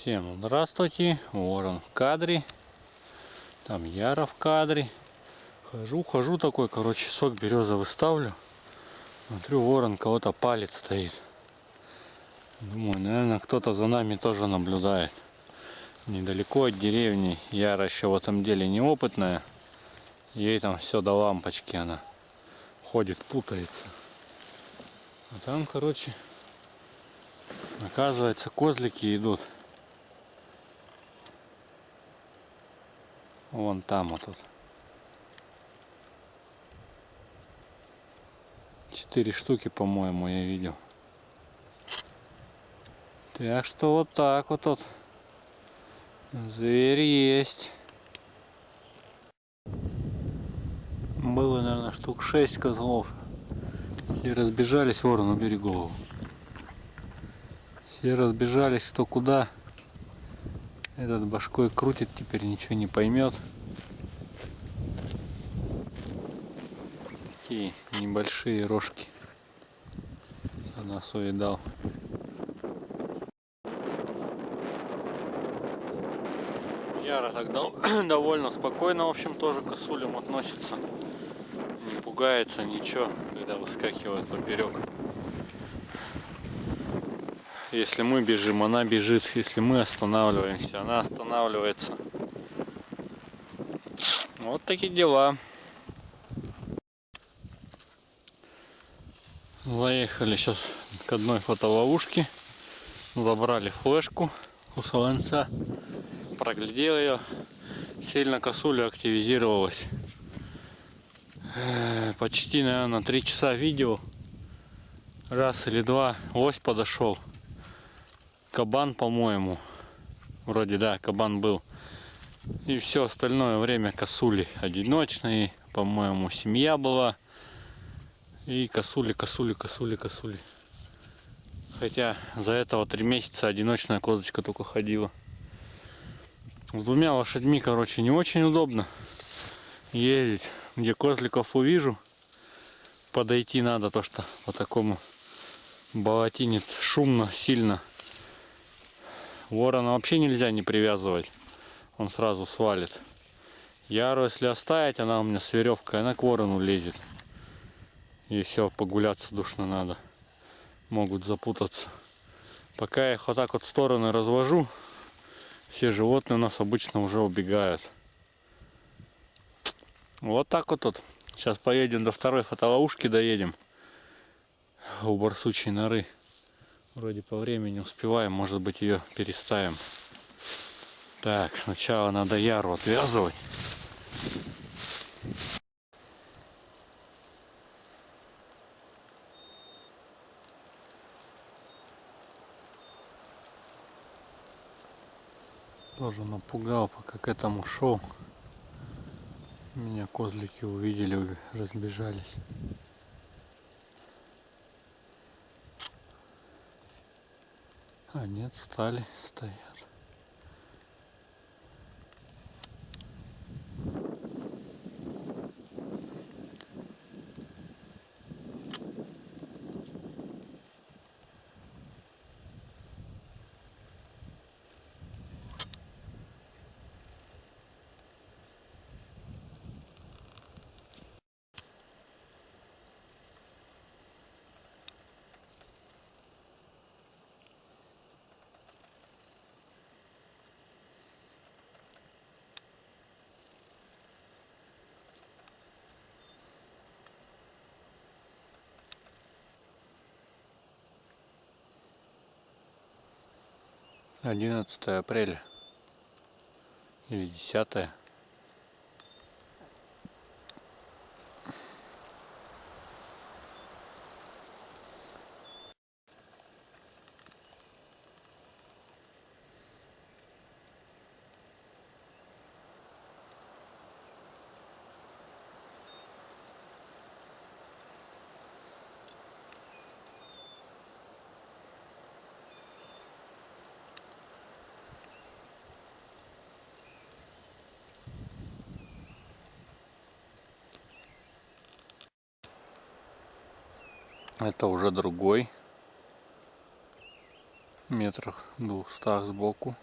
Всем здравствуйте, Ворон в кадре, там Яра в кадре. Хожу, хожу такой, короче, сок березовый ставлю. Смотрю, ворон кого-то палец стоит. Думаю, наверное, кто-то за нами тоже наблюдает. Недалеко от деревни. Яра еще в этом деле неопытная. Ей там все до лампочки она ходит, путается. А там, короче, оказывается, козлики идут. Вон там вот тут. Четыре штуки, по-моему, я видел. Так что вот так вот тут. Зверь есть. Было, наверное, штук шесть козлов. Все разбежались, ворон, убери голову. Все разбежались кто куда. Этот башкой крутит, теперь ничего не поймет. Такие небольшие рожки. Санасу дал. Яра так довольно спокойно, в общем, тоже к косулям относится. Не пугается ничего, когда выскакивает поперек. Если мы бежим, она бежит. Если мы останавливаемся, она останавливается. Вот такие дела. Заехали сейчас к одной фотоловушке. Забрали флешку у солонца. Проглядел ее. Сильно косуля активизировалась. Э, почти, наверное, три часа видео. Раз или два лось подошел кабан, по-моему. Вроде, да, кабан был. И все остальное время косули одиночные. По-моему, семья была. И косули, косули, косули, косули. Хотя за этого три месяца одиночная козочка только ходила. С двумя лошадьми, короче, не очень удобно ездить. Где козликов увижу, подойти надо, то что по такому болотинит шумно, сильно. Ворона вообще нельзя не привязывать. Он сразу свалит. Яру, если оставить, она у меня с веревкой, она к ворону лезет. И все, погуляться душно надо. Могут запутаться. Пока я их вот так вот в стороны развожу, все животные у нас обычно уже убегают. Вот так вот тут. Сейчас поедем до второй фотоловушки, доедем. У барсучей норы. Вроде по времени успеваем, может быть ее переставим. Так, сначала надо яру отвязывать. Тоже напугал, пока к этому шел. Меня козлики увидели, разбежались. А нет, стали, стоят. Одиннадцатое апреля. Или десятое Это уже другой. Метрах двухстах сбоку.